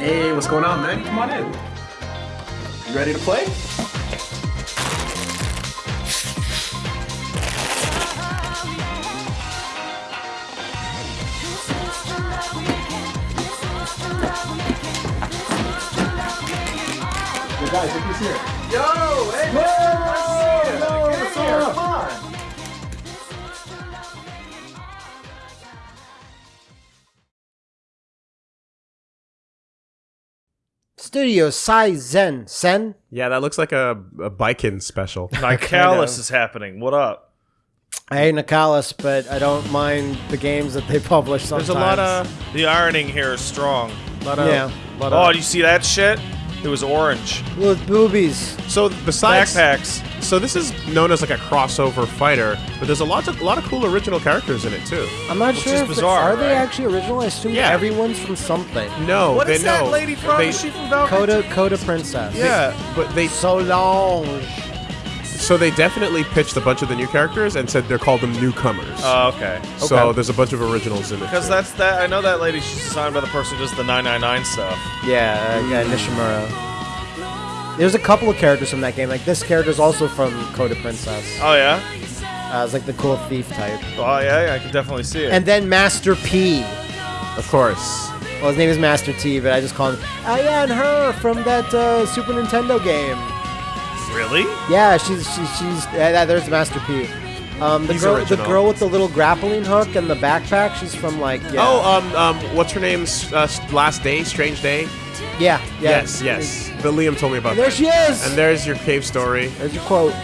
Hey, what's going on, man? Come on in. You ready to play? Yo, guys, look who's here. Yo, hey, man, nice to see you. Yo, Get what's up? Studio Saizensen. Yeah, that looks like a, a Bikin special. Nicalis is happening. What up? I hate Nicalis, but I don't mind the games that they publish sometimes. There's a lot of, The ironing here is strong. lot of, Yeah. lot Oh, of. do you see that shit? It was orange. with boobies. so besides, Backpacks. So this is known as like a crossover fighter, but there's a lot of a lot of cool original characters in it too. I'm not sure is if bizarre, are they actually original. I assume Yeah. everyone's from something. No, What they is that lady from? They, is she from Valkyrie? Coda Code of Princess. yeah, but they Solange. so long so they definitely pitched a bunch of the new characters and said they're called them newcomers. Oh, okay. So okay. there's a bunch of originals in it. Because that's that. I know that lady. She's signed by the person who does the 999 stuff. Yeah, uh, yeah, Nishimura. There's a couple of characters from that game. Like this character's also from Code of Princess. Oh yeah. Uh, it's like the cool thief type. Oh yeah. yeah I can definitely see it. And then Master P. of course. Well, his name is Master T, but I just call him. Oh yeah, and her from that uh, Super Nintendo game. really? Yeah, she's she's she's. Yeah, that- there's Master P. Um, the He's girl, the girl with the little grappling hook and the backpack. She's from like. Yeah. Oh, um, um, what's her name's uh, last day? Strange day. Yeah, yeah. Yes, yes. But Liam told me about that. There that. she is. And there's your cave story. There's your quote.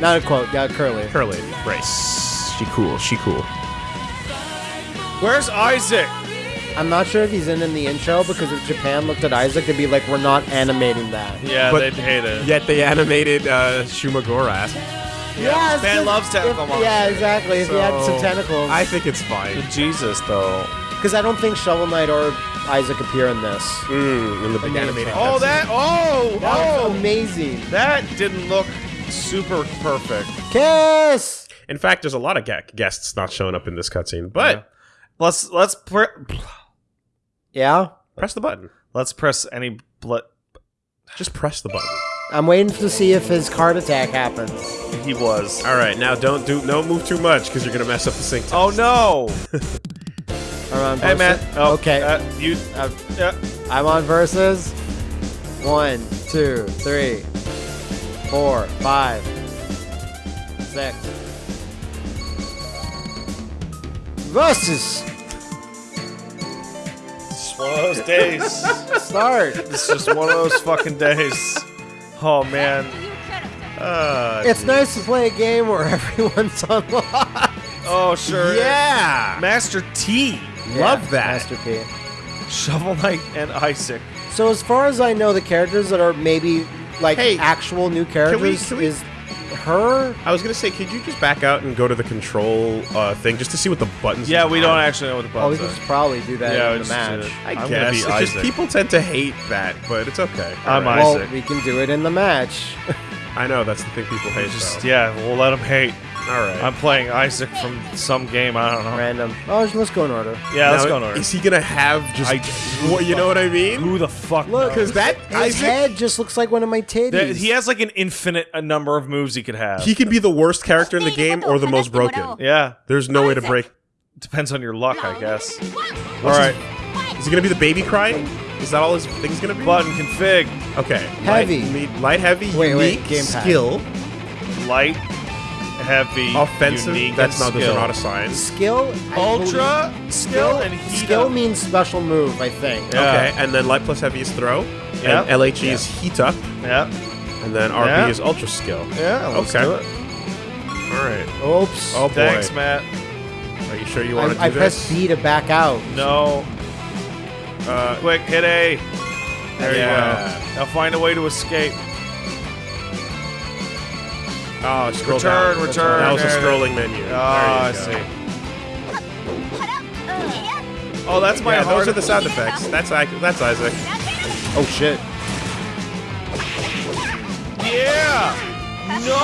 Not a quote. Yeah, Curly. Curly, race. She cool. She cool. Where's Isaac? I'm not sure if he's in in the intro because if Japan looked at Isaac, they'd be like, "We're not animating that." Yeah, But- they'd hate it. Yet they animated uh, Shumagorath. Yeah, it's Japan just- loves tentacle if- monsters. Yeah, exactly. If he had some So, tentacles, I think it's fine. Jesus though. because I don't think Shovel Knight or Isaac appear in this. Mm, in the big animated. Oh that. Oh That oh. amazing. That didn't look super perfect. Kiss. In fact, there's a lot of ga- guests not showing up in this cutscene, but Let's let's pre- Yeah, press the button. let's press any blood. Just press the button. I'm waiting to see if his card attack happens. He was. All right, now don't do no move too much because you're gonna mess up the sync. test. Oh no! I'm on Hey versus. man. Oh, okay, Uh, you. Uh, Yeah. I'm on versus. One, two, three, four, five, six. Versus. It's one of those days. Start. it's just one of those fucking days. Oh man. Uh, It's nice to play a game where everyone's unlocked. Oh sure. yeah. Master T, Love that. Master P. Shovel Knight, and Isaac. So as far as I know, the characters that are maybe like Hey, actual new characters can we- is her. I was gonna say, could you just back out and go to the control uh, thing just to see what the buttons? Yeah, we don't actually know what the buttons are. Oh, we buttons can are. just probably do that Yeah, we in the just match. did it. I I'm gonna guess be it's just Isaac. people tend to hate that, but it's okay. I'm All Well, Isaac. we can do it in the match. I know that's the thing people hate. Just though. yeah, we'll let them hate. All right. I'm playing Isaac from some game. I don't know. Random. Oh, let's go in order. Yeah, let's go in order. Is he gonna have just? I- what, you know what I mean? Who the fuck? Look. Because that His Isaac, head just looks like one of my titties. There- he has like an infinite a number of moves he could have. he can be the worst character in the game or the most broken. yeah, There's no way to break. depends on your luck, I guess. All What's right, his- Is he gonna be the baby crying? Is that all his thing's gonna be? button config, Okay. Heavy. Light, me- light heavy. Wait, wait, unique, gamepad. skill. light, heavy, Offensive. unique, That's not. Those skill. are not assigned. skill. Ultra believe- skill and heat Skill up. means special move, I think. Yeah. Okay. And then light plus heavy is throw. Yep. And LHE is heat up. Yeah, And then RB Yeah. is ultra skill. yeah. Let's Okay. do it. All right. Oops. Oh boy. Thanks, Matt. Are you sure you want to do I, I pressed B to back out. No, Uh, quick hit A. There Yeah. you go. Now find a way to escape. oh, scroll Return, down. return. That was a there it scrolling menu. Oh, I go. see. Oh, that's my Yeah, those are the sound effects. That's Isaac. That's Isaac. Oh shit. Yeah. No.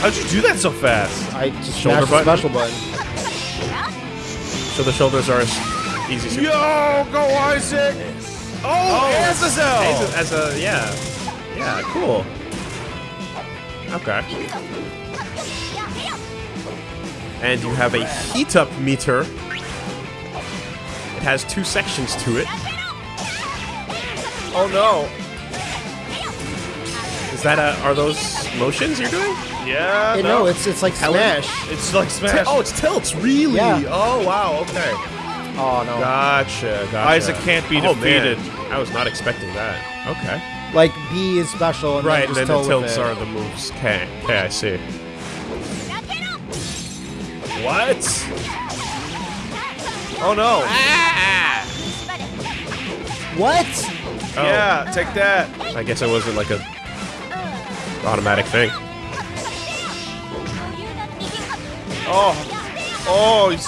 How'd you do that so fast? I just Shoulder smashed the button? special button. So the shoulders are. Easy super. Yo, go Isaac! Oh, oh Azazel! As a, yeah, yeah, cool. Okay. And you have a heat up meter. It has two sections to it. Oh no! Is that a, are those motions you're doing? Yeah, Hey, no, it's it's like Smash. it's like Smash. Oh, it's tilts, really? Yeah. Oh, wow, okay. Oh no. Gotcha, gotcha. Isaac can't be oh, man. defeated. I was not expecting that. Okay. Like B is special, and Right, then and just then the tilt with tilts it. are the moves. Okay, okay, I see. what? Oh no! What? Oh. Yeah, take that. I guess it wasn't like a automatic thing. Oh, oh, he's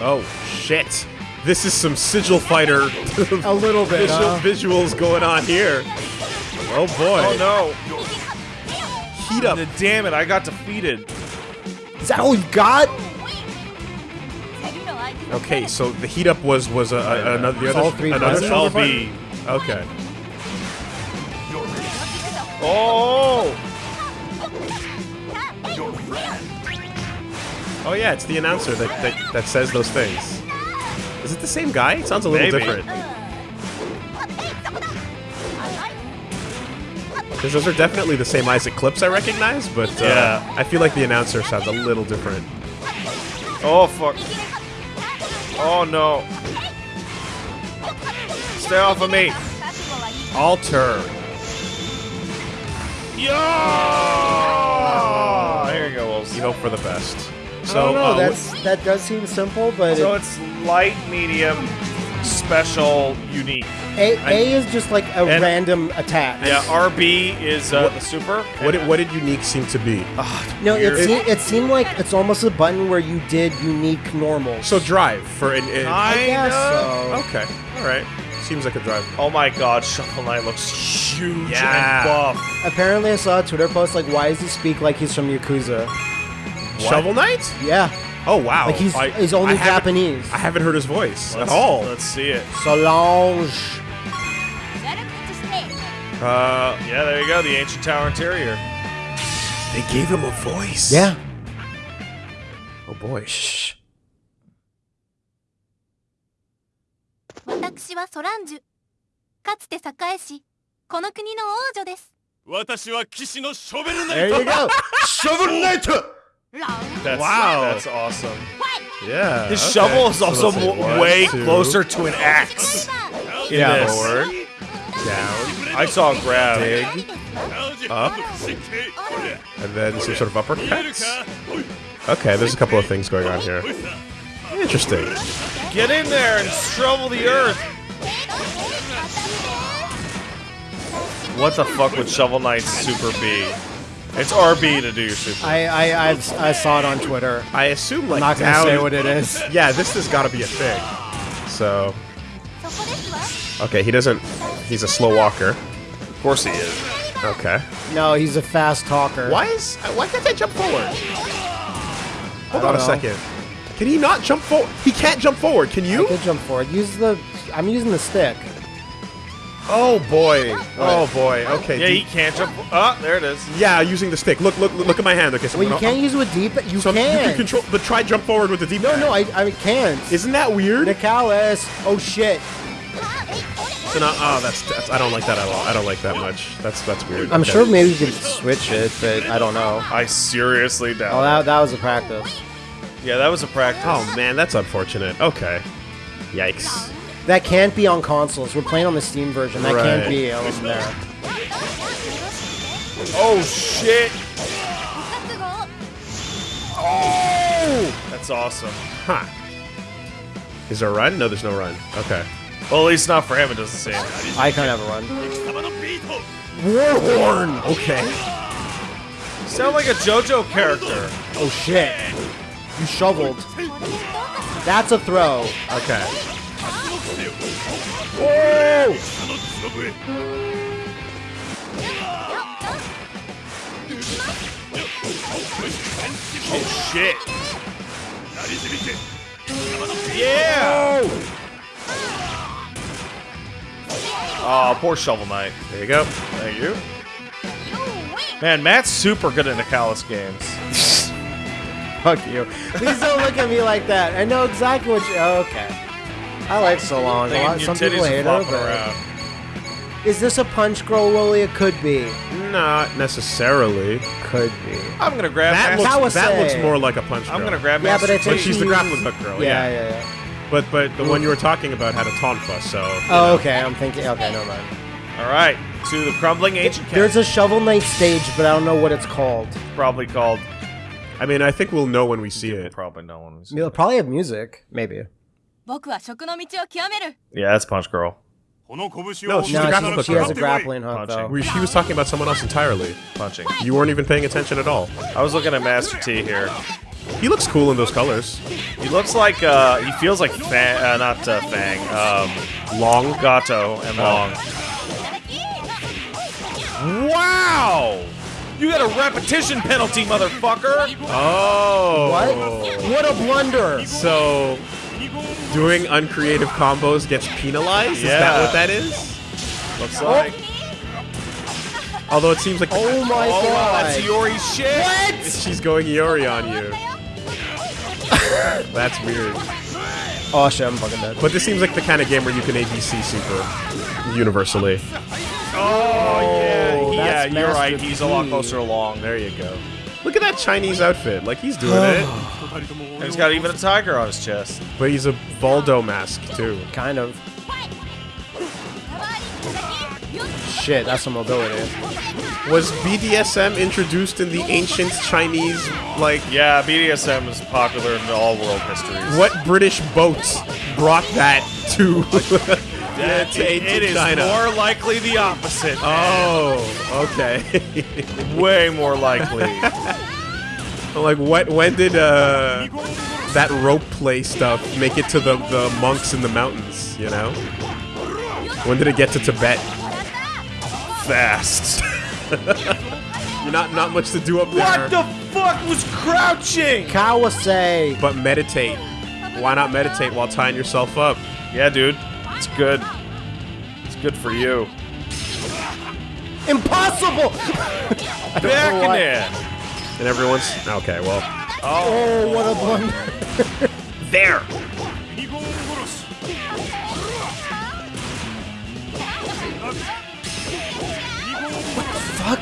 Oh, shit. This is some sigil fighter A little bit. visual, huh? visuals going on here. Oh boy. oh no! Heat up. Damn it! I got defeated. Is that all you got? Okay, so the heat up was was a, a, another the other all three another buttons? shoulder LB. Okay. Oh! Oh yeah, it's the announcer that, that, that says those things. Is it the same guy? It sounds a little Maybe. different. Because those are definitely the same Isaac clips I recognize, but uh, Yeah. I feel like the announcer sounds a little different. Oh fuck! Oh no! Stay off of me! Alter. Yeah! Here you go, Wolves. You hope for the best. I So don't know. uh, that's that does seem simple, but So it, it's light, medium, special, unique. A, A is just like a And- random attack. Yeah, RB is uh, the super. what did, what did unique seem to be? No, it, se- it seemed like it's almost a button where you did unique normals. So drive for an. an I guess so. okay, all right. Seems like a drive. Oh my god, Shovel Knight looks huge Yeah. and buff. Apparently, I saw a Twitter post like, "Why does he speak like he's from Yakuza?" Shovel Knight? Yeah, Oh wow! like he's I- he's only I haven't- Japanese. I haven't heard his voice Let's, at all. Let's see it. Solange. Uh, Yeah, there you go, the ancient tower interior. they gave him a voice. Yeah. Oh boy. Shh. 私はソランジュかつて栄えしこの国の王女です私は騎士のショベルナ There イト you go. Shovel Knight. That's, wow, that's awesome. Yeah. His okay. shovel is also one, way two. closer to an axe. Yeah. Forward. Down. I saw a grab. Dig. Up. And then some sort of uppercuts. Okay, there's a couple of things going on here. Interesting. Get in there and shovel the earth. What the fuck would Shovel Knight's super be? It's RB to do your super. I I, I I saw it on Twitter. I assume like I'm not gonna now say what it is. Yeah, this has got to be a thing. So. Okay, he doesn't. He's a slow walker. Of course he is. Okay. No, he's a fast talker. Why is? Why can't I jump forward? Hold on a know. second. Can he not jump forward? He can't jump forward. Can you? I can jump forward. Use the. I'm using the stick. Oh boy. Oh boy. Okay. Yeah, do- he can't jump. Ah, there it is. yeah, using the stick. Look, look, look at my hand. Okay, so Well, you gonna- can't use it with deep. You so you can. can control, but try jump forward with the deep. No, no, I I can't. Isn't that weird? Nicalis. Oh shit. So no- oh, that's, that's. I don't like that at all. I don't like that much. That's that's weird. I'm Okay. sure maybe you could switch it, but I don't know. I seriously doubt. Oh, that, that was a practice. yeah, that was a practice. Oh man, that's unfortunate. Okay. Yikes. That can't be on consoles. We're playing on the Steam version. That right. can't be on there. Oh shit! Oh! That's awesome. Huh. Is there a run? No, there's no run. Okay. Well, at least not for him, it doesn't seem. I can't have a run. Warhorn! Okay. You sound like a JoJo character. Oh shit. You shoveled. That's a throw. Okay. Oh shit. Yeah! Oh, poor Shovel Knight. There you go. Thank you. Man, Matt's super good at Callus games. Fuck you. Please don't look at me like that. I know exactly what you. Oh, okay. I like Solange. A lot, Your some people hate her, flopping but is this a punch girl Willie? It could be. Not necessarily. Could be. I'm gonna grab That Master- looks, that Kawase. looks more like a punch girl. I'm gonna grab Yeah, Master but it's But a- she's the grappling hook girl, Yeah, yeah. yeah, yeah. But but the one you were talking about had a tonfa, so. you Oh, know. okay. I'm thinking. Okay, never mind. All right, to the crumbling ancient There's castle. a Shovel Knight stage, but I don't know what it's called. probably called. I mean, I think we'll know when we see it. Probably no one. was- It'll probably have music, maybe. 僕は食の道を極める Yeah, that's Punch Girl. この拳を No, she's a No, grappling she, hook she has a girl. grappling hook Punching. though. We, she was talking about someone else entirely. Punching. You weren't even paying attention at all. I was looking at Master T here. He looks cool in those colors. He looks like uh, he feels like Fang, uh, not uh, Fang, um, Long, Gato, and Long. Wow! You got a repetition penalty, motherfucker. Oh. What? What a blunder! So, doing uncreative combos gets penalized? Is that what that is? Looks oh. like. Although it seems like Oh my Oh, wow, god! that's Iori shit. she's going Yori on you. That's weird. Oh shit, I'm fucking dead. But this seems like the kind of game where you can ABC super universally. Oh yeah, yeah. You're right. Master He's a lot closer along. There you go. Look at that Chinese outfit. Like he's doing it. And he's got even a tiger on his chest. But he's a Voldo mask too. Kind of. Shit, that's some mobility. Was BDSM introduced in the ancient Chinese like Yeah, BDSM is popular in all world histories. what British boats brought that to That- to it- ancient it is more likely the opposite. Oh, okay. Way more likely. like what when did uh that rope play stuff make it to the, the monks in the mountains, you know? When did it get to Tibet? Fast. You're not not much to do up there. What the fuck was crouching? Kawase! But meditate. Why not meditate while tying yourself up? Yeah, dude. It's good. It's good for you. Impossible! Back in there. And everyone's okay. Well, Oh, oh what a blunder. there. What the Fuck.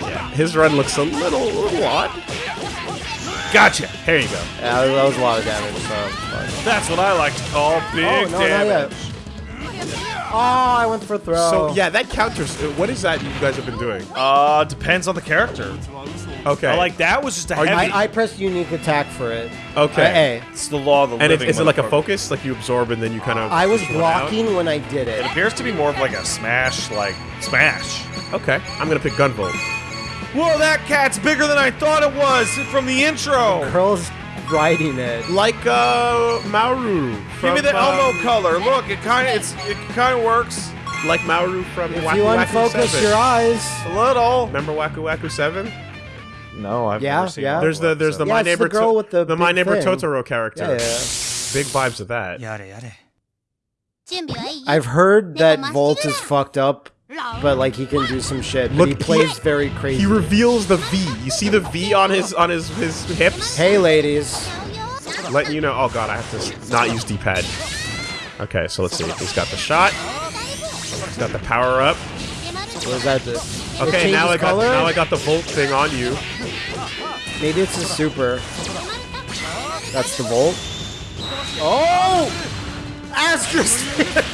Yeah, His run looks a little, a little odd. Gotcha. Here you go. Yeah, that was a lot of damage, so. That's what I like to call big Oh, no, not yet. damage. Oh, I went for throw. So yeah, that counters. uh, What is that you guys have been doing? Uh, depends on the character. Okay. I like that was just a Are heavy. I, I pressed unique attack for it. Okay. Uh, A. it's the law of the and is, living. is it like a focus? Like you absorb and then you kind of. I was go down? blocking when I did It it. appears to be more of like a smash, like smash. Okay, I'm gonna pick Gunvolt. Whoa, that cat's bigger than I thought it was from the intro. Curl's riding it. Like uh, Mauru. Give me the Elmo um, color. Look, it kind of it's it kind of works like Mauru from if Waku you Waku unfocus 7. your eyes a little. Remember Waku Waku Seven? No, I've yeah, never seen. Yeah. It. There's the there's the yeah, my neighbor the girl with the, the my neighbor thing. Totoro character. Yeah, yeah. Big vibes of that. Yada yada. I've heard that Volt is fucked up but like he can do some shit. Look, he he- plays very crazy. He reveals the V. You see the V on his on his his hips, hey, ladies. letting you know. Oh god, I have to not use D-pad. Okay, so let's see. He's got the shot. He's got the power up. What does that do? Okay, now I got color? now I got the Volt thing on you. Maybe it's a super. That's the Volt. Oh! Astrosphere!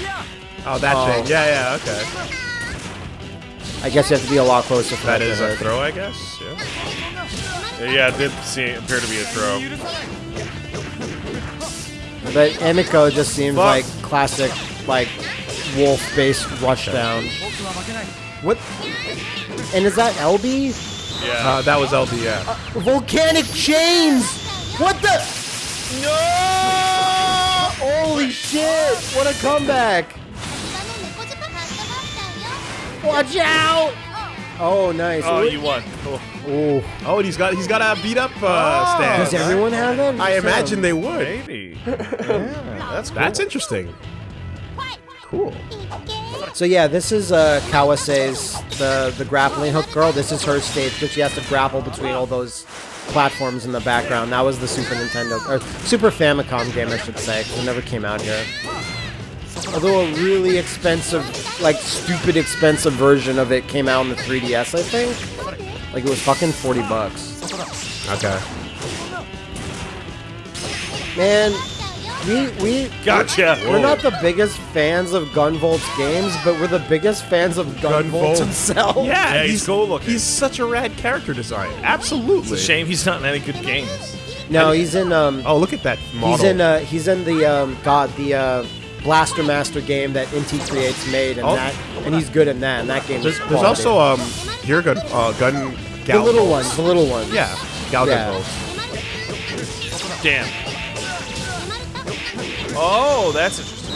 Oh, that Oh. thing. Yeah, yeah. Okay. I guess you have to be a lot closer for That that a hit. throw, I guess. Yeah. Yeah, it did seem, appear to be a throw. But Emiko just seems Fuck. like classic, like wolf-based rushdown. What? And is that LB? Yeah. Uh, that was LB. Yeah. Volcanic chains! What the? No! Holy shit! What a comeback! Watch out! Oh, nice. oh, you won. Cool. Ooh. Oh, and he's got he's got a beat up uh, stance. Does everyone have that? I imagine they would. Maybe. Yeah, that's cool. That's interesting. Cool. So yeah, this is uh, Kawase's the the grappling hook girl. This is her stage, but she has to grapple between all those platforms in the background. That was the Super Nintendo or Super Famicom game, I should say, 'cause it never came out here. Although a really expensive, like stupid expensive version of it came out on the 3DS, I think. Like it was fucking 40 bucks. Okay. Man, we we Gotcha. We're not the biggest fans of Gunvolt's games, but we're the biggest fans of Gunvolt, Gunvolt. himself. Yeah, Yeah, he's cool looking. He's such a rad character design. Absolutely. It's a shame he's not in any good games. No, he's in um Oh, look at that model. he's in uh he's in the um god the uh Blaster Master game that Inti Creates made and Oh. that and he's good in that and that game there's, is there's also um here gun uh gun the little Volts. ones, the little ones. Yeah, Gal Yeah. Gun Damn. Oh, that's interesting.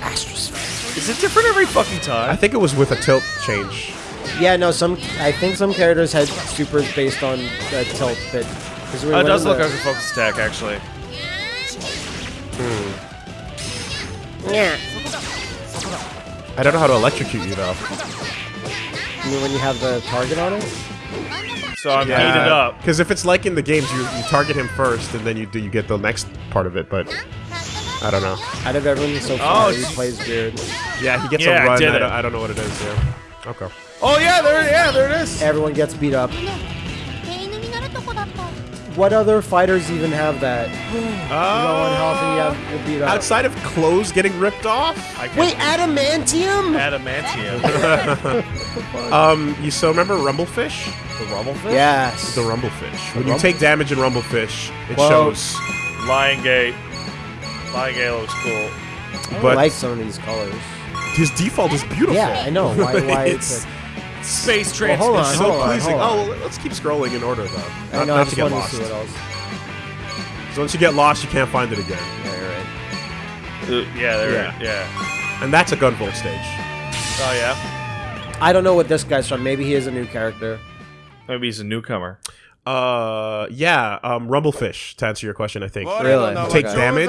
Astrosphere. Is it different every fucking time? I think it was with a tilt change. Yeah, no, some I think some characters had supers based on uh, tilt, but we Oh, it does look the- like a focus attack, actually. Yeah. I don't know how to electrocute you though. I mean, when you have the target on it. So I'm heated up. Because if it's like in the games, you, you target him first, and then you do you get the next part of it. But I don't know. Out of everyone so far, Oh, he plays weird. Yeah, he gets Yeah, I a run. did I don't, I don't know what it is. Yeah. Okay. Oh yeah, there, yeah, there it is. Everyone gets beat up. What other fighters even have that? You go on health and you have you're beat up. Outside of clothes getting ripped off, I can- Wait, adamantium? adamantium. um, you so remember Rumblefish? the rumblefish. Yes. The Rumblefish. When you take damage in Rumblefish, it Whoa. shows. Lion Gate. Lion Gate looks cool. I But like some of these colors. his default is beautiful. Yeah, I know. Why? Why it's it's? Space Transmission. Well, hold on, so hold pleasing. On, hold on. Oh, let's keep scrolling in order, though. Not, I know, not to get lost. To so once you get lost, you can't find it again. Yeah, you're right. Uh, yeah, yeah. Yeah. And that's a Gunvolt stage. Oh, yeah? I don't know what this guy's from. Maybe he is a new character. Maybe he's a newcomer. Uh, yeah, um, Rumblefish, to answer your question, I think. Really? You take damage,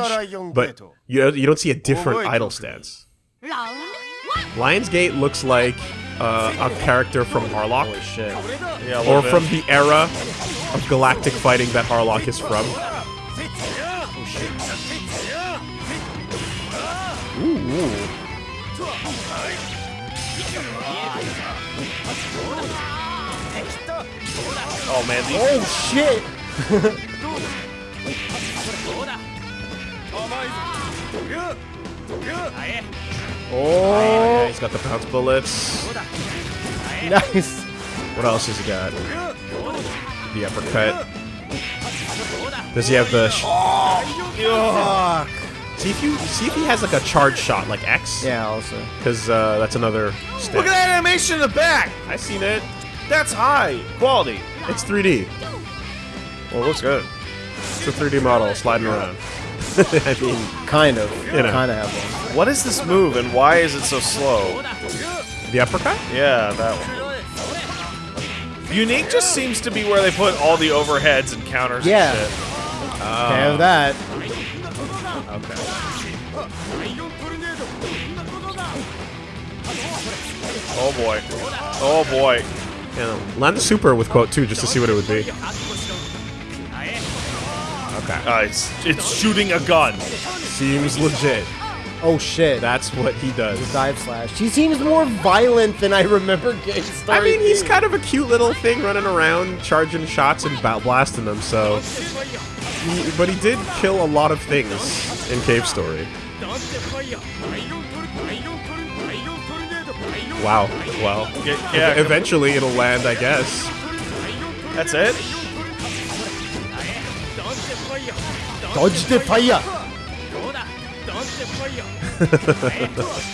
but you, you don't see a different idle stance. Lionsgate looks like uh, a character from Harlock, Holy shit! Yeah, or bit. from the era of galactic fighting that Harlock is from. Oh man, these, Oh shit! Yeah, Oh, he's got the bounce bullets. nice. What else has he got? The uppercut. Does he have the? Sh- Fuck. see if you see if he has like a charge shot like X. Yeah. Also. Because uh, that's another. Step. Look at that animation in the back. I seen it. That's high quality. It's 3D. Well, it looks good. It's a 3D model sliding around. I mean, Kind of. You know. Kind of have one. What is this move and why is it so slow? the uppercut. Yeah, that one. Unique just seems to be where they put all the overheads and counters Yeah. and shit. Can't have um, that. Okay. Oh boy. Oh boy. Yeah, land the super with quote two just to see what it would be. Okay. Uh, it's, it's shooting a gun. Seems legit. Oh shit. That's what he does. dive slash. He seems more violent than I remember Gate I mean, he's kind of a cute little thing running around, charging shots and blasting them. So, he, but he did kill a lot of things in Cave Story. Wow. Well, Yeah, yeah, eventually it'll land, I guess. that's it. Dodge the fire.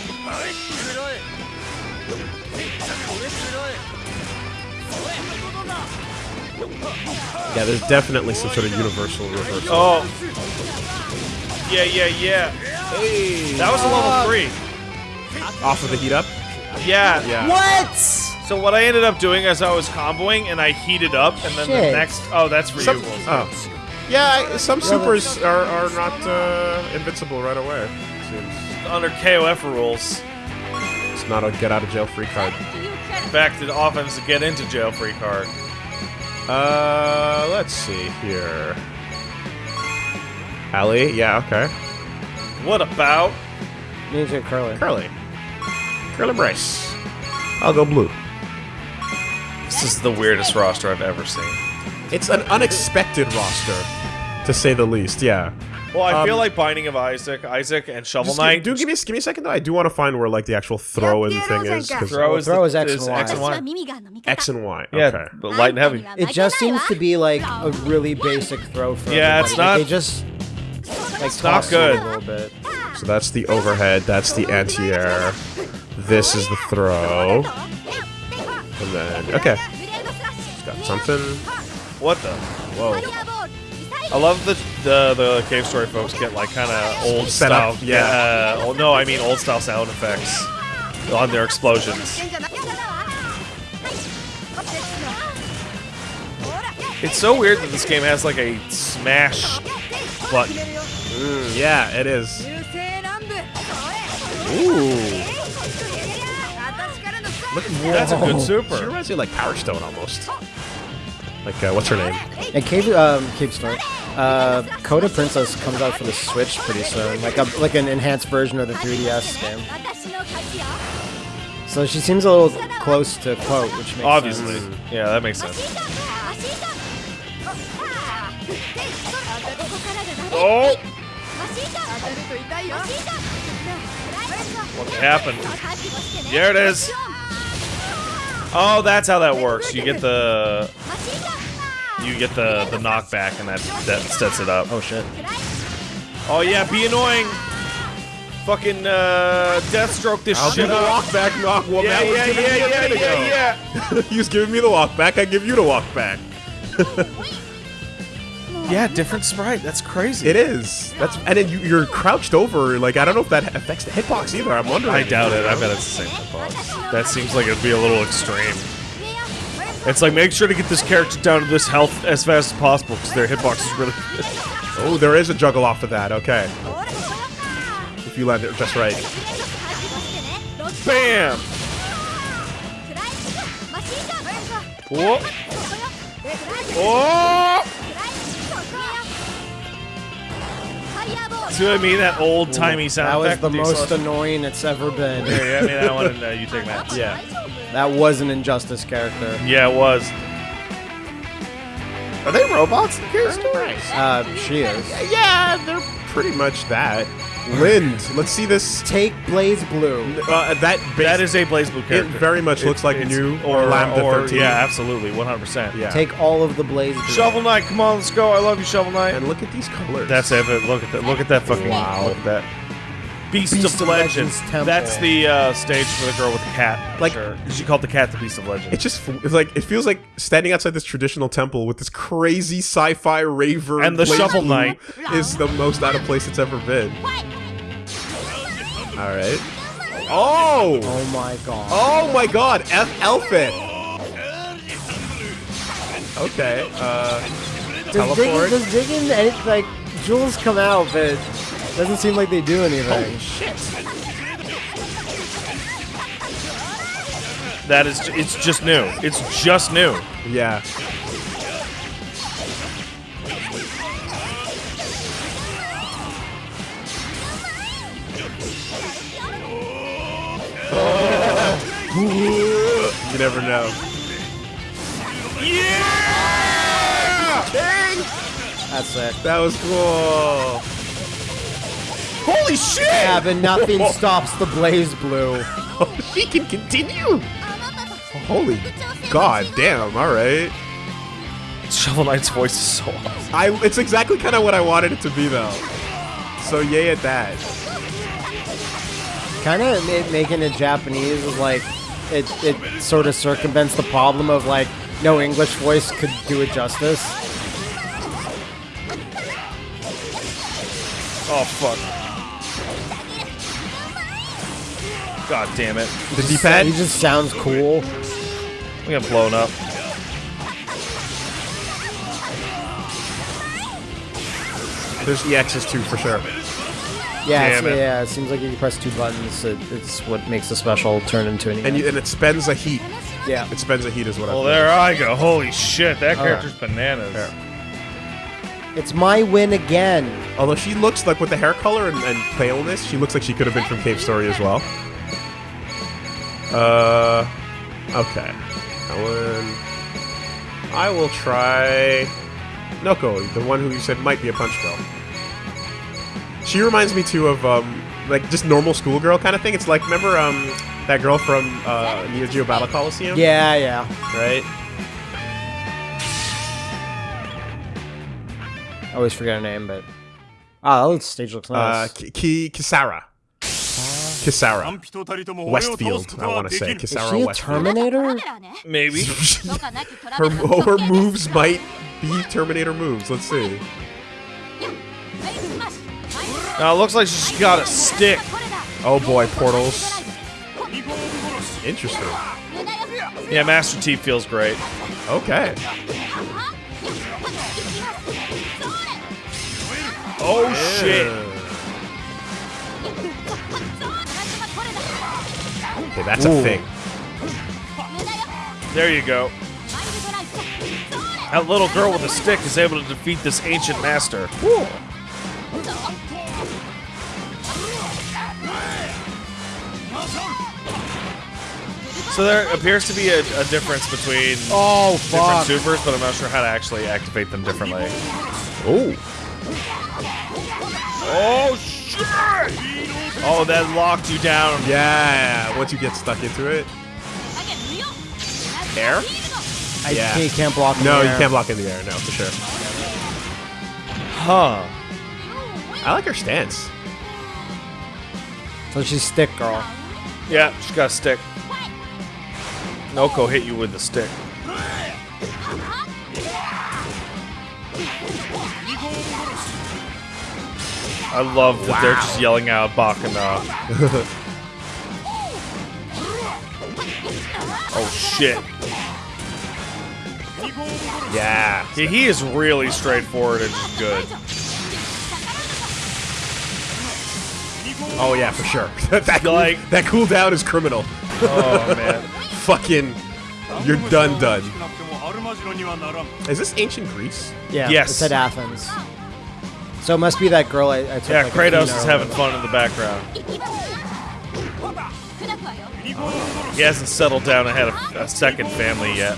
Yeah, there's definitely some sort of universal reversal. Oh. Yeah, yeah, yeah. Hey, That was a level three. off of the heat up. Yeah. Yeah. What? So what I ended up doing is I was comboing and I heated up, and then the next. Oh, that's for Some, you. oh. Yeah, I- some supers are, are not uh, invincible right away. Seems Under KOF rules, it's not a get out of jail free card. back to the offense to get into jail free card. Uh, let's see here. Ali, yeah, okay. What about Ninja Curly. Curly. Curly Brace. I'll go blue. this? Is the weirdest roster I've ever seen. It's an unexpected roster, to say the least. Yeah. Well, I um, feel like Binding of Isaac, Isaac, and Shovel Knight. Do give me give me a second though. I do want to find where like the actual throw in thing is. Throw is, throw is X and Y. X and Y. X and y. Yeah, but light and heavy. It just seems to be like a really basic throw. For yeah, it's not. It they just. Like, it's not good. A little bit. So that's the overhead. That's the anti-air. This is the throw. And then okay. Got something. What the? Whoa. I love the the, the cave story folks get like kind of old Setup. style. Yeah. yeah. Uh, no, I mean old style sound effects on their explosions. It's so weird that this game has like a smash button. Mm. Yeah, it is. Ooh. Look, that's a good super. She reminds me of like Power Stone almost. Like uh, what's her name? And Cave um Cave Story. Uh, Code of Princess comes out for the Switch pretty soon, like a, like an enhanced version of the 3DS game. So she seems a little close to Quote, which makes Obviously. sense. Obviously. Yeah, that makes sense. Oh! What happened? Here it is! Oh, that's how that works. You get the you get the the knockback, and that that sets it up. Oh shit. Oh yeah, be annoying. Fucking uh, Deathstroke this I'll do the up. walk back. Knock. Well, Yeah, Matt was yeah, giving yeah, me yeah, yeah, yeah. he was giving me the walk back. I give you the walk back. Yeah, different sprite. That's crazy. It is. That's and then you, you're crouched over. Like I don't know if that affects the hitbox either. I'm wondering. I doubt it. I bet it's the same hitbox. That seems like it'd be a little extreme. It's like make sure to get this character down to this health as fast as possible because their hitbox is really. Oh, there is a juggle off of that. Okay, if you land it just right. Bam! Whoa! Oh! See what I mean? That old timey sound That was effect. the most acceleration. annoying it's ever been. Here, yeah, I mean that one, and uh, you take that. Yeah. That was an Injustice character. Yeah, it was. Are they robots in Cave Story? Uh, she is. Yeah, they're pretty much that. Lind, let's see this. Take BlazBlue. Uh, that base, That is a BlazBlue character. It very much looks like It's- new or Lambda or 13. yeah, absolutely, 100%. Yeah. Take all of the BlazBlue. Shovel Knight, come on, let's go. I love you, Shovel Knight. and look at these colors. That's it. Look at that. Look at that fucking. Wow. Look at that. Beast, Beast of, of Legends. Legends Temple. That's the uh, stage for the girl with the cat. Like- sure. she called the cat the Beast of Legends. It just it's like it feels like standing outside this traditional temple with this crazy sci-fi raver And the Blaze Shovel Knight. is the most out of place it's ever been. All right. Oh. Oh my god. Oh my God! F Elfin. Okay. Uh. does, teleport. Diggin, does Diggin, and it, like, jewels come out, but it doesn't seem like they do anything. shit! that is. It's just new. It's just new. Yeah. You never know. Yeah. That's it. That was cool. Holy shit! Yeah, but nothing stops the BlazBlue. she can continue. Holy god damn! All right. Shovel Knight's voice is so awesome. I. It's exactly kind of what I wanted it to be though. So yay at that. Kind of ma- making it Japanese is like, it, it sort of circumvents the problem of like, no English voice could do it justice. Oh fuck. God damn it. The D-pad. He just sounds cool. We got blown up. There's the EXs too for sure. Yeah, it. yeah. It seems like if you press two buttons, it, it's what makes the special turn into an. And you, and it spends a heat. yeah. It spends a heat is what Well, I. there I go. Holy shit, that All character's bananas. It's my win again. Although she looks like with the hair color and, and paleness, she looks like she could have been from Cave Story as well. Uh, okay. One. I will try Noko, the one who you said might be a punch girl. She reminds me too of um, like just normal schoolgirl kind of thing. It's like remember um that girl from uh, Neo Geo Battle Coliseum, Yeah, yeah. right? I always forget her name, but ah, that stage looks Uh, nice. Ki- Ki Kisarah. Kisarah. Westfield, I want to say. Kisarah Westfield. Terminator? Maybe. her, her moves might be Terminator moves. Let's see. Now, it looks like she's got a stick. Oh boy, portals. Interesting. Yeah, Master T feels great. Okay. Oh yeah. shit. Okay, that's a thing. There you go. That little girl with a stick is able to defeat this ancient master. So there appears to be a, a difference between Oh different supers, but I'm not sure how to actually activate them differently. Oh. Oh shit! Oh, that locked you down. Yeah, once you get stuck into it. Air? I Yeah. can't, can't block. in No, the you can't block in the air, no, for sure. Huh. I like her stance. So she's stick girl. Yeah, she's got a stick. Noko hit you with the stick. I love that wow. they're just yelling out Bakana. oh shit. Yeah. yeah. He is really straightforward and good. Oh yeah, for sure. that like cool, that cooldown is criminal. oh man. Fucking you're done done. Is this ancient Greece? Yeah. Yes. It's at Athens. So it must be that girl I, I took. Yeah, like, Kratos is having fun in the background. He hasn't settled down and had a, a second family yet.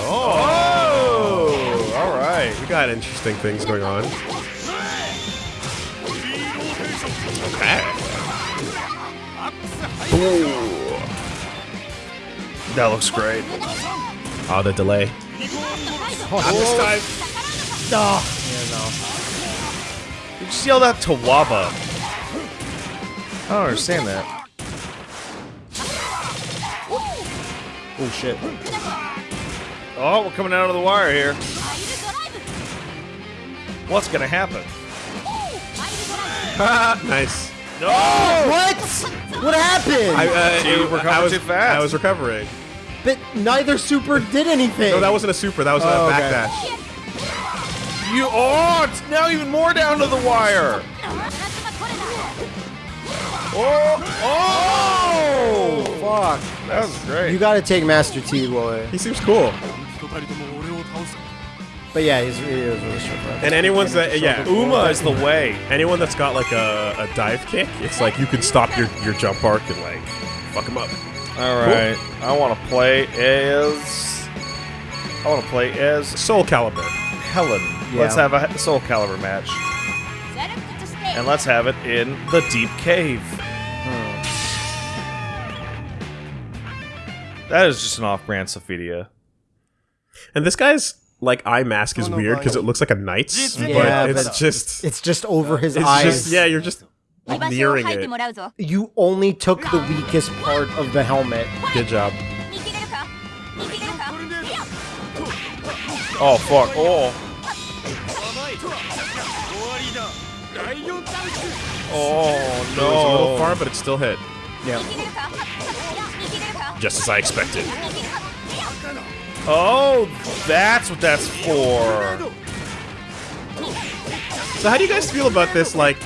Oh, all right. We got interesting things going on. Okay. That looks great. Oh, the delay. Not this time. Oh, You just yelled out Tawaba. I don't understand that. oh shit. Oh, we're coming out of the wire here. What's gonna happen? nice. No! What? What happened? I, uh, You it- recovered I was, too fast. I was recovering. but neither super did anything. No, that wasn't a super. That was a Oh, okay. You oh, it's now even more down to the wire. Oh, oh, fuck! That was great. You gotta take Master T boy. He seems cool. But yeah, he's, he is really strong. And anyone's that yeah, Uma is the way. Anyone that's got like a, a dive kick, it's like you can stop your your jump arc and like fuck him up. All right, cool. I want to play as I want to play as Soul Calibur. Helen. Yeah. Let's have a Soul Calibur match, and let's have it in the deep cave. Hmm. That is just an off-brand Sophitia. And this guy's like eye mask is weird because it looks like a knight's, Yeah, but it's but just It's just over his it's eyes. just yeah, you're just nearing it. You only took the weakest part of the helmet. Good job. Oh fuck! Oh. Oh no. It was a little far, but it still hit. Yeah. Just as I expected. Oh, that's what that's for. So how do you guys feel about this? Like,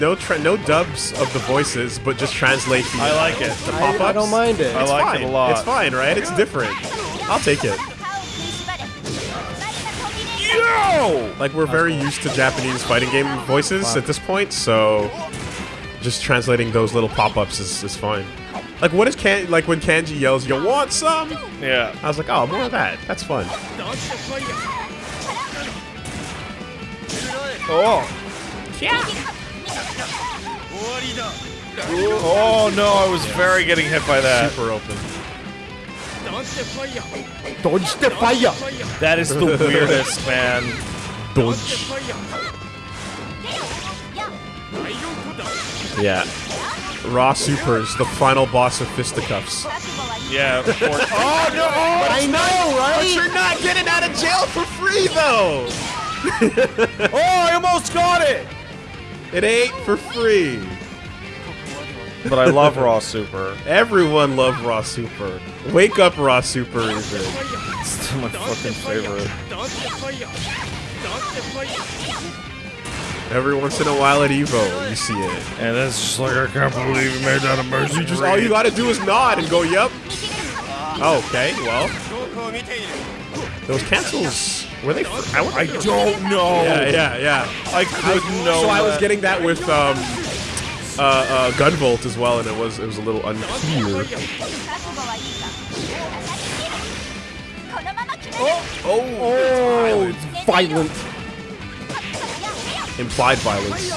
no tra- no dubs of the voices, but just translate the. I like it. The I, pop-ups. I don't mind it. I It's like it a lot. It's fine, right? It's different. I'll take it. Yo! Like we're very used to Japanese fighting game voices at this point, so just translating those little pop-ups is, is fine. Like what is Kan like when Kanji yells, "You want some?" Yeah. I was like, "Oh, more of that. That's fun." Oh. Yeah. Oh no, I was very getting hit by that. Super open. Dodge the fire. That is the weirdest, man. Dodge. Yeah. Raw Supers, the final boss of fisticuffs. Yeah. Of course. oh no! I know, right? But you're not getting out of jail for free, though. Oh, I almost got it. It ain't for free. But I love Raw Super. Everyone loved Raw Super. Wake up, Raw Super, is it? It's my fucking favorite. Every once in a while at Evo, you see it. And it's just like I can't believe you made that a mercy. Just all you gotta do is nod and go, "Yep." Oh, okay, well, those cancels were they? I, I don't know. Yeah, yeah, yeah. I couldn't know. So I was getting that with um, uh, uh, Gunvolt as well, and it was it was a little unclear. Oh, violent. Implied violence.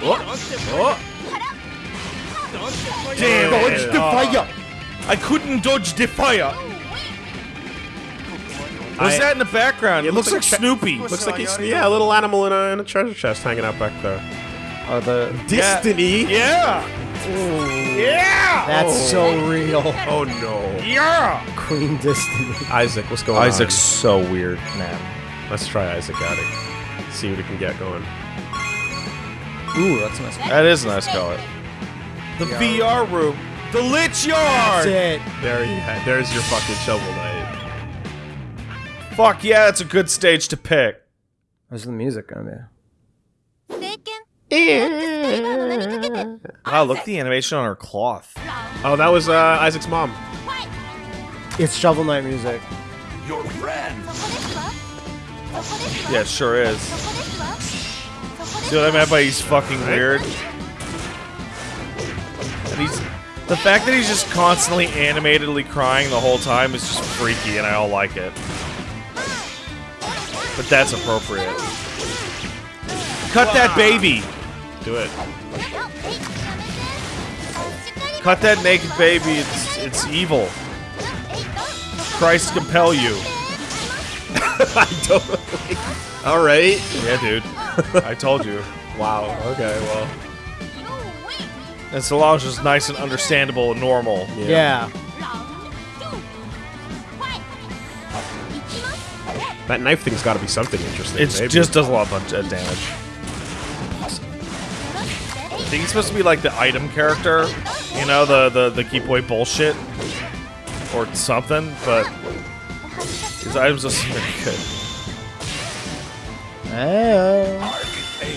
Oh, Damn Dodge the fire. I couldn't dodge the fire. What's I- that in the background? It, It looks, looks like, like Snoopy. looks like he's yeah, a little animal in a, in a treasure chest hanging out back there. Are the Destiny. Yeah. Yeah. that's oh. so real. Oh no. Yeah. Queen Destiny. Isaac, what's going on? Isaac's so weird, man. Let's try Isaac out. it. See what he can get going. Ooh, that's a nice. That is a nice color. The VR room. The Lich Yard. That's it. There you ha- there's your fucking shovel knight. Fuck yeah, that's a good stage to pick. Where's the music on there? Wow, look at the animation on her cloth. Oh, that was uh, Isaac's mom. It's Shovel Knight music. Your friend. Yeah, it sure is. See what I meant by he's fucking weird? And he's the fact that he's just constantly animatedly crying the whole time is just freaky, and I don't like it. But that's appropriate. Cut that baby! Do it. Cut that naked baby. It's it's evil. Christ compel you. I don't. All right. Yeah, dude. I told you. Wow. Okay. Well. And Solange is nice and understandable and normal. Yeah. That knife thing's got to be something interesting. It just does a lot of of damage. I think he's supposed to be like the item character, you know, the the the keep away bullshit or something, but his items are very good. Oh.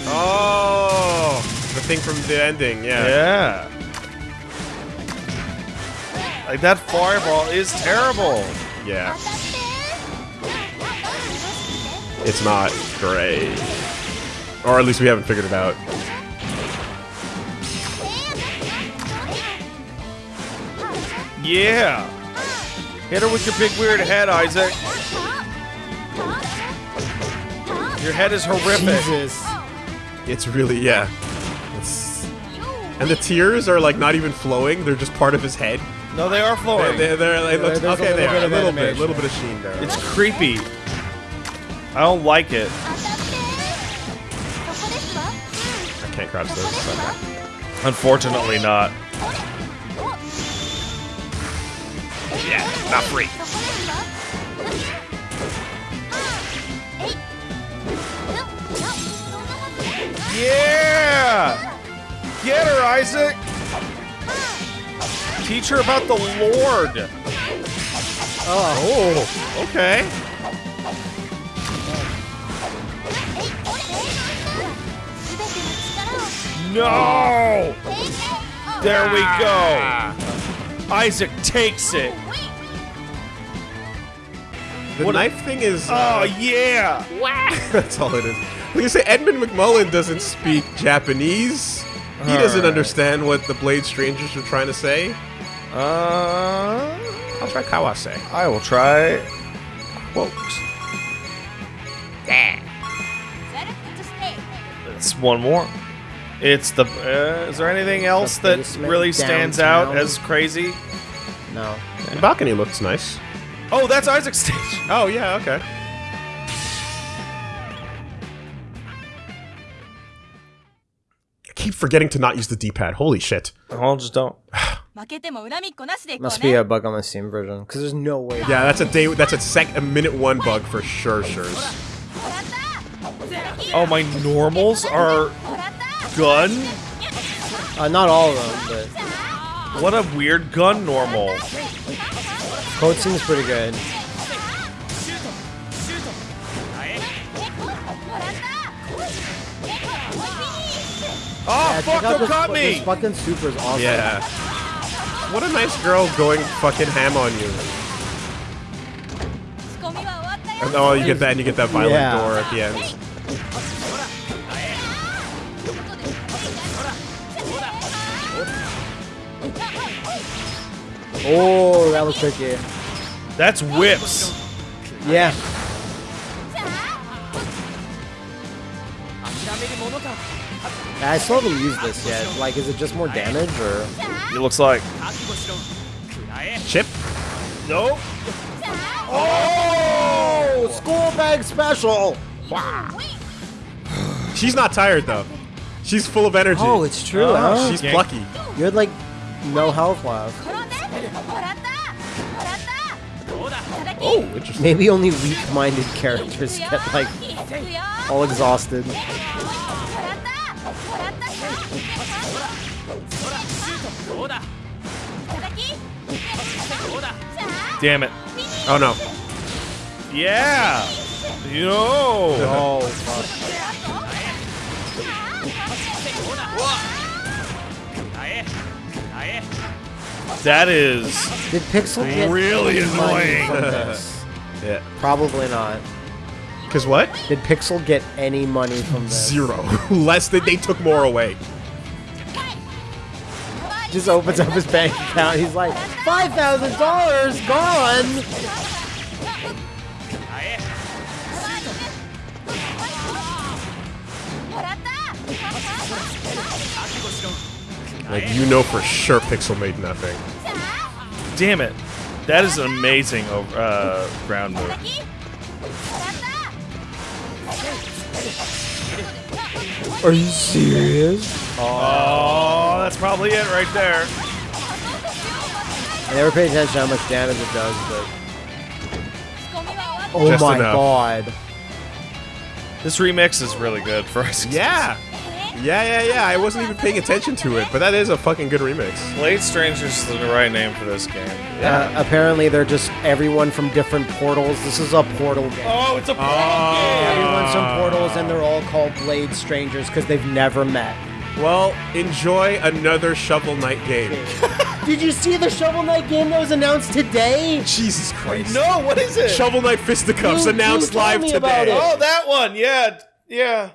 Oh, the thing from the ending. Yeah. Yeah. Like that fireball is terrible. Yeah. It's not great, or at least we haven't figured it out. Yeah. Hit her with your big weird head, Isaac. Your head is horrific. Jesus. It's really yeah. It's, and the tears are like not even flowing; they're just part of his head. No, they are flowing. they, they're like, looks, There's a okay, they little are bit a little bit, animation. little bit of sheen there. It's creepy. I don't like it. I can't crouch those. Unfortunately, not. Yeah, not free. Yeah! Get her, Isaac! Teach her about the Lord! Oh, okay. No! There we go. Ah. Isaac takes it. The What- knife thing is. Oh Uh, yeah. that's all it is. Like I say, Edmund McMillen doesn't speak Japanese. He doesn't Alright. understand what the Blade Strangers are trying to say. Uh, I'll try Kawase. I will try quote. It's one more. It's the. Uh, is there anything else The that basement really stands out as crazy? No. The balcony looks nice. Oh, that's Isaac's stage! Oh, yeah, okay. I keep forgetting to not use the D-pad. Holy shit. I'll just don't. Must be a bug on the Steam version, because there's no way. Yeah, that's a day. That's a sec, a minute one bug for sure. Sure. Oh, my normals are gun. Uh, not all of them, but what a weird gun normal. Code seems pretty good. Oh, yeah, fuck, don't me! This fucking super is awesome. Yeah. What a nice girl going fucking ham on you. And, oh, you get that and you get that violent yeah. door at the end. Oh, that was tricky. That's whips. Yeah. I still haven't used this yet. Like, is it just more damage or? It looks like. Chip. Nope. Oh, school bag special. She's not tired though. She's full of energy. Oh, it's true. Oh, huh? She's plucky. You had like no health left. Oh, interesting. Maybe only weak-minded characters get, like, all exhausted. Damn it. Oh, no. Yeah! Yo! Oh, fuck. That is Did Pixel get really any money annoying. from this? Yeah. Probably not. Cause what? Did Pixel get any money from this? Zero. Less than they took more away. Just opens up his bank account. He's like, five thousand dollars gone. Like you know for sure Pixel made nothing. Damn it. That is an amazing over, uh, ground move. Are you serious? Oh, that's probably it right there. I never paid attention to how much damage it does, but oh Just my enough. god. This remix is really good for us. Yeah. Yeah, yeah, yeah. I wasn't even paying attention to it, but that is a fucking good remix. Blade Strangers is the right name for this game. Uh, apparently, they're just everyone from different portals. This is a portal game. Oh, it's a portal oh. game! Everyone's from portals, and they're all called Blade Strangers because they've never met. Well, enjoy another Shovel Knight game. Did you see the Shovel Knight game that was announced today? Jesus Christ. No, what is it? Shovel Knight Fisticuffs You- you announced told live me about today. it. Oh, that one. Yeah, yeah.